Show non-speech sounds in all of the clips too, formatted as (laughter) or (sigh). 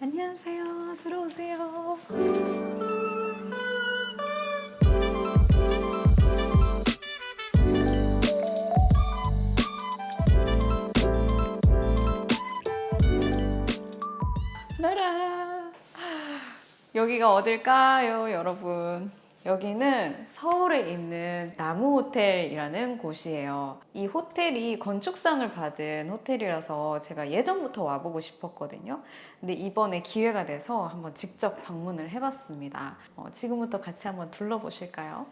안녕하세요. 들어오세요. 라라. 여기가 어딜까요, 여러분? 여기는 서울에 있는 나무호텔이라는 곳이에요. 이 호텔이 건축상을 받은 호텔이라서 제가 예전부터 와보고 싶었거든요. 근데 이번에 기회가 돼서 한번 직접 방문을 해봤습니다. 어, 지금부터 같이 한번 둘러보실까요?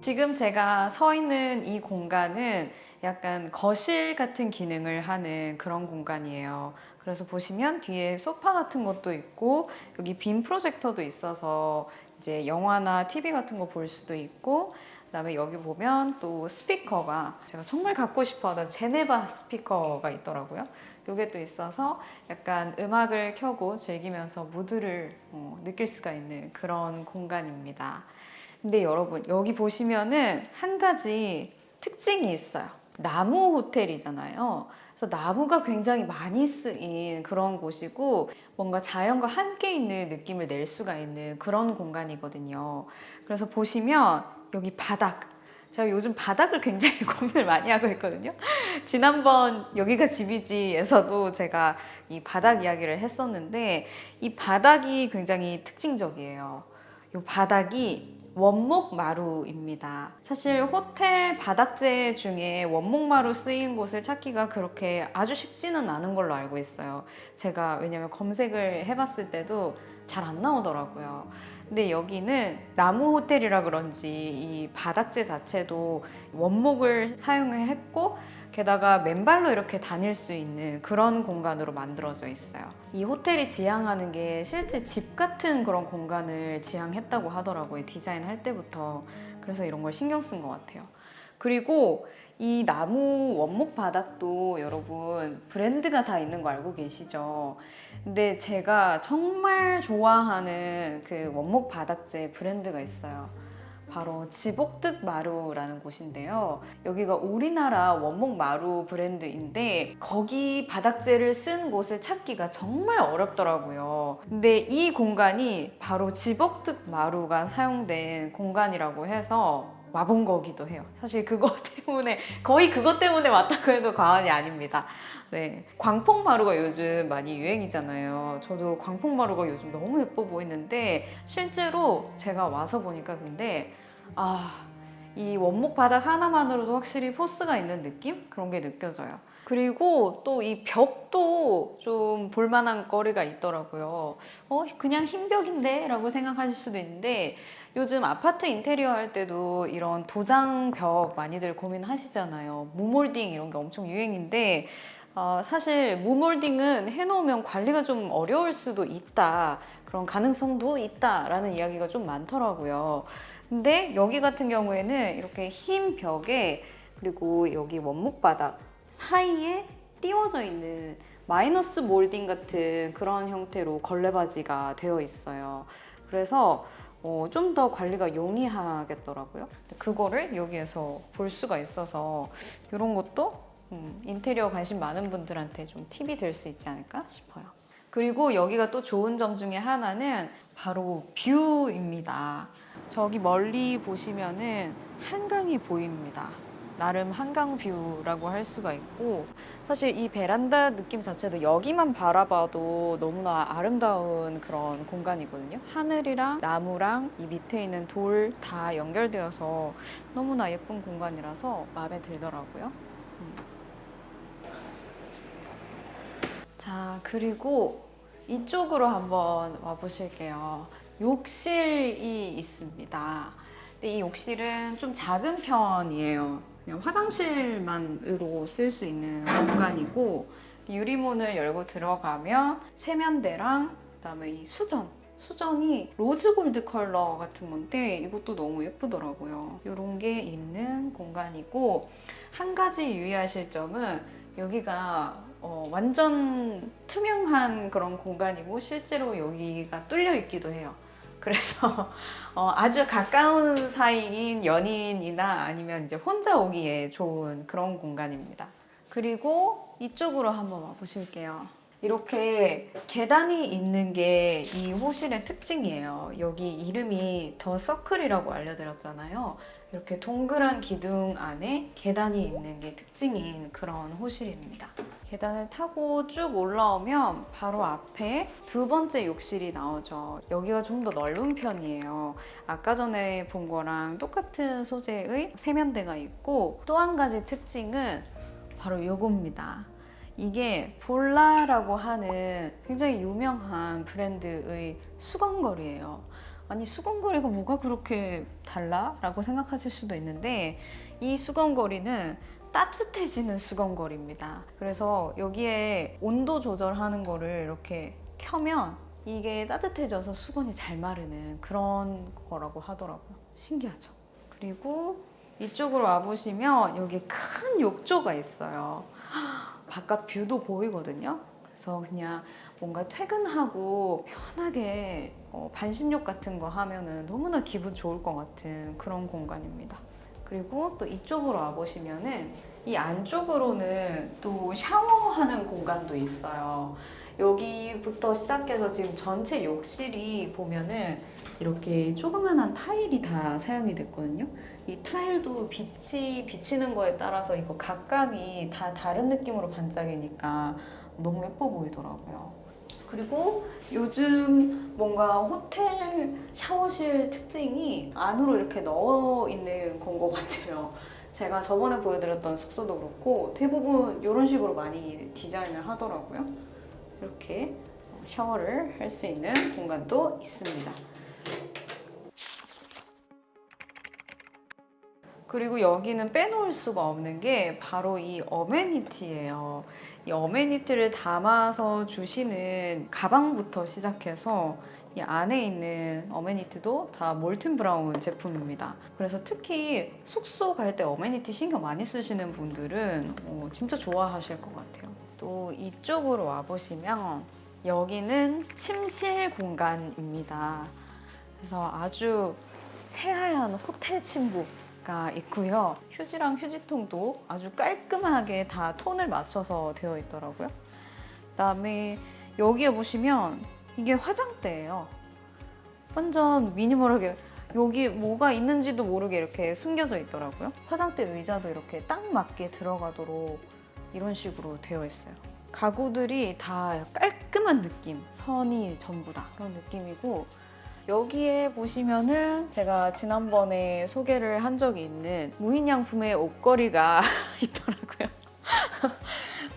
지금 제가 서 있는 이 공간은 약간 거실 같은 기능을 하는 그런 공간이에요. 그래서 보시면 뒤에 소파 같은 것도 있고 여기 빔 프로젝터도 있어서 이제 영화나 TV 같은 거 볼 수도 있고 그다음에 여기 보면 또 스피커가 제가 정말 갖고 싶어하던 제네바 스피커가 있더라고요. 요게 또 있어서 약간 음악을 켜고 즐기면서 무드를 어, 느낄 수가 있는 그런 공간입니다. 근데 여러분 여기 보시면은 한 가지 특징이 있어요. 나무 호텔이잖아요. 그래서 나무가 굉장히 많이 쓰인 그런 곳이고 뭔가 자연과 함께 있는 느낌을 낼 수가 있는 그런 공간이거든요. 그래서 보시면 여기 바닥 제가 요즘 바닥을 굉장히 (laughs) 고민을 많이 하고 있거든요. 지난번 여기가 집이지에서도 제가 이 바닥 이야기를 했었는데 이 바닥이 굉장히 특징적이에요. 이 바닥이 원목 마루입니다. 사실 호텔 바닥재 중에 원목 마루 쓰인 곳을 찾기가 그렇게 아주 쉽지는 않은 걸로 알고 있어요. 제가 왜냐면 검색을 해봤을 때도 잘 안 나오더라고요. 근데 여기는 나무 호텔이라 그런지 이 바닥재 자체도 원목을 사용했고 게다가 맨발로 이렇게 다닐 수 있는 그런 공간으로 만들어져 있어요. 이 호텔이 지향하는 게 실제 집 같은 그런 공간을 지향했다고 하더라고요. 디자인할 때부터. 그래서 이런 걸 신경 쓴 것 같아요. 그리고 이 나무 원목 바닥도 여러분 브랜드가 다 있는 거 알고 계시죠? 근데 제가 정말 좋아하는 그 원목 바닥재 브랜드가 있어요. 바로 지복득 마루라는 곳인데요. 여기가 우리나라 원목 마루 브랜드인데 거기 바닥재를 쓴 곳을 찾기가 정말 어렵더라고요. 근데 이 공간이 바로 지복득 마루가 사용된 공간이라고 해서 와본 거기도 해요. 사실 그거 (laughs) 때문에 거의 그것 때문에 왔다고 해도 과언이 아닙니다. 네, 광폭마루가 요즘 많이 유행이잖아요. 저도 광폭마루가 요즘 너무 예뻐 보이는데 실제로 제가 와서 보니까 근데 아, 이 원목 바닥 하나만으로도 확실히 포스가 있는 느낌? 그런 게 느껴져요. 그리고 또 이 벽도 좀 볼만한 거리가 있더라고요. 어, 그냥 흰 벽인데? 라고 생각하실 수도 있는데 요즘 아파트 인테리어 할 때도 이런 도장벽 많이들 고민하시잖아요. 무몰딩 이런 게 엄청 유행인데 어, 사실 무몰딩은 해놓으면 관리가 좀 어려울 수도 있다. 그런 가능성도 있다라는 이야기가 좀 많더라고요. 근데 여기 같은 경우에는 이렇게 흰 벽에 그리고 여기 원목 바닥 사이에 띄워져 있는 마이너스 몰딩 같은 그런 형태로 걸레바지가 되어 있어요. 그래서 어, 좀 더 관리가 용이하겠더라고요. 그거를 여기에서 볼 수가 있어서 이런 것도 음, 인테리어 관심 많은 분들한테 좀 팁이 될 수 있지 않을까 싶어요. 그리고 여기가 또 좋은 점 중에 하나는 바로 view입니다. 저기 멀리 보시면은 한강이 보입니다. 나름 한강 view라고 할 수가 있고 사실 이 베란다 느낌 자체도 여기만 바라봐도 너무나 아름다운 그런 공간이거든요. 하늘이랑 나무랑 이 밑에 있는 돌 다 연결되어서 너무나 예쁜 공간이라서 마음에 들더라고요. 자, 그리고 이쪽으로 한번 와 보실게요. 욕실이 있습니다. 근데 이 욕실은 좀 작은 편이에요. 그냥 화장실만으로 쓸 수 있는 공간이고 유리문을 열고 들어가면 세면대랑 그다음에 이 수전 수전이 rose gold 컬러 같은 건데 이것도 너무 예쁘더라고요. 이런 게 있는 공간이고 한 가지 유의하실 점은 여기가 어, 완전 투명한 그런 공간이고 실제로 여기가 뚫려 있기도 해요. 그래서 (laughs) 어, 아주 가까운 사이인 연인이나 아니면 이제 혼자 오기에 좋은 그런 공간입니다. 그리고 이쪽으로 한번 와보실게요. 이렇게 계단이 있는 게 이 호실의 특징이에요. 여기 이름이 더 서클이라고 알려드렸잖아요. 이렇게 동그란 기둥 안에 계단이 있는 게 특징인 그런 호실입니다. 계단을 타고 쭉 올라오면 바로 앞에 두 번째 욕실이 나오죠. 여기가 좀 더 넓은 편이에요. 아까 전에 본 거랑 똑같은 소재의 세면대가 있고 또 한 가지 특징은 바로 요겁니다. 이게 볼라라고 하는 굉장히 유명한 브랜드의 수건걸이에요. 아니 수건걸이가 뭐가 그렇게 달라? 라고 생각하실 수도 있는데 이 수건걸이는 따뜻해지는 수건걸입니다. 그래서 여기에 온도 조절하는 거를 이렇게 켜면 이게 따뜻해져서 수건이 잘 마르는 그런 거라고 하더라고요. 신기하죠? 그리고 이쪽으로 와보시면 여기 큰 욕조가 있어요. (gasps) 바깥 뷰도 보이거든요. 그래서 그냥 뭔가 퇴근하고 편하게 어, 반신욕 같은 거 하면 은 너무나 기분 좋을 것 같은 그런 공간입니다. 그리고 또 이쪽으로 와보시면은 이 안쪽으로는 또 샤워하는 공간도 있어요. 여기부터 시작해서 지금 전체 욕실이 보면은 이렇게 조그만한 타일이 다 사용이 됐거든요. 이 타일도 빛이 비치는 거에 따라서 이거 각각이 다 다른 느낌으로 반짝이니까 너무 예뻐 보이더라고요. 그리고 요즘 뭔가 호텔 샤워실 특징이 안으로 이렇게 넣어 있는 건 것 같아요. 제가 저번에 보여드렸던 숙소도 그렇고 대부분 이런 식으로 많이 디자인을 하더라고요. 이렇게 샤워를 할 수 있는 공간도 있습니다. 그리고 여기는 빼놓을 수가 없는 게 바로 이 어메니티예요. 이 어메니티를 담아서 주시는 가방부터 시작해서 이 안에 있는 어메니티도 다 몰튼 브라운 제품입니다. 그래서 특히 숙소 갈 때 어메니티 신경 많이 쓰시는 분들은 어, 진짜 좋아하실 것 같아요. 또 이쪽으로 와보시면 여기는 침실 공간입니다. 그래서 아주 새하얀 호텔 침구 가 있고요. 휴지랑 휴지통도 아주 깔끔하게 다 톤을 맞춰서 되어 있더라고요. 그다음에 여기에 보시면 이게 화장대예요. 완전 미니멀하게 여기 뭐가 있는지도 모르게 이렇게 숨겨져 있더라고요. 화장대 의자도 이렇게 딱 맞게 들어가도록 이런 식으로 되어 있어요. 가구들이 다 깔끔한 느낌, 선이 전부 다 그런 느낌이고 여기에 보시면은 제가 지난번에 소개를 한 적이 있는 무인양품의 옷걸이가 (laughs) 있더라고요. (laughs)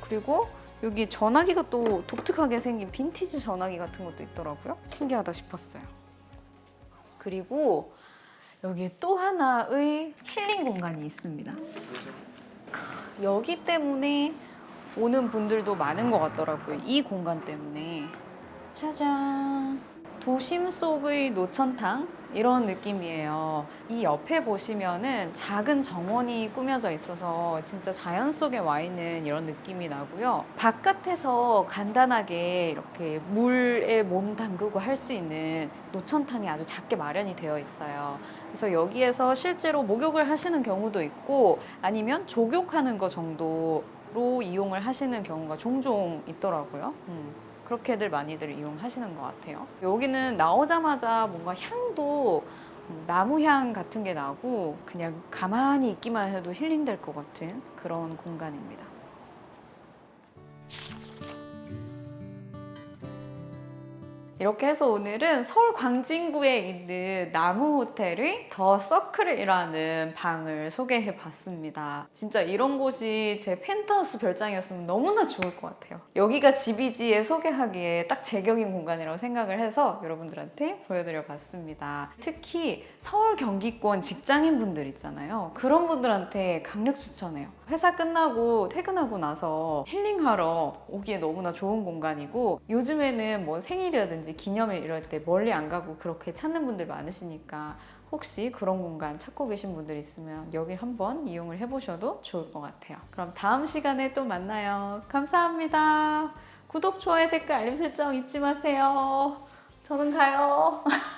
그리고 여기 전화기가 또 독특하게 생긴 빈티지 전화기 같은 것도 있더라고요. 신기하다 싶었어요. 그리고 여기 또 하나의 힐링 공간이 있습니다. 크, 여기 때문에 오는 분들도 많은 것 같더라고요. 이 공간 때문에. 짜잔. 도심 속의 노천탕 이런 느낌이에요. 이 옆에 보시면은 작은 정원이 꾸며져 있어서 진짜 자연 속에 와 있는 이런 느낌이 나고요. 바깥에서 간단하게 이렇게 물에 몸 담그고 할 수 있는 노천탕이 아주 작게 마련이 되어 있어요. 그래서 여기에서 실제로 목욕을 하시는 경우도 있고 아니면 조격하는 거 정도로 이용을 하시는 경우가 종종 있더라고요. 음. 그렇게들 많이들 이용하시는 것 같아요. 여기는 나오자마자 뭔가 향도 나무 향 같은 게 나고 그냥 가만히 있기만 해도 힐링될 것 같은 그런 공간입니다. 이렇게 해서 오늘은 서울 광진구에 있는 나무 호텔의 더 서클이라는 방을 소개해 봤습니다. 진짜 이런 곳이 제 펜트하우스 별장이었으면 너무나 좋을 것 같아요. 여기가 집이지에 소개하기에 딱 제격인 공간이라고 생각을 해서 여러분들한테 보여드려 봤습니다. 특히 서울 경기권 직장인 분들 있잖아요. 그런 분들한테 강력 추천해요. 회사 끝나고 퇴근하고 나서 힐링하러 오기에 너무나 좋은 공간이고 요즘에는 뭐 생일이라든지 기념일 이럴 때 멀리 안 가고 그렇게 찾는 분들 많으시니까 혹시 그런 공간 찾고 계신 분들 있으면 여기 한번 이용을 해보셔도 좋을 것 같아요. 그럼 다음 시간에 또 만나요. 감사합니다. 구독, 좋아요, 댓글, 알림 설정 잊지 마세요. 저는 가요. (laughs)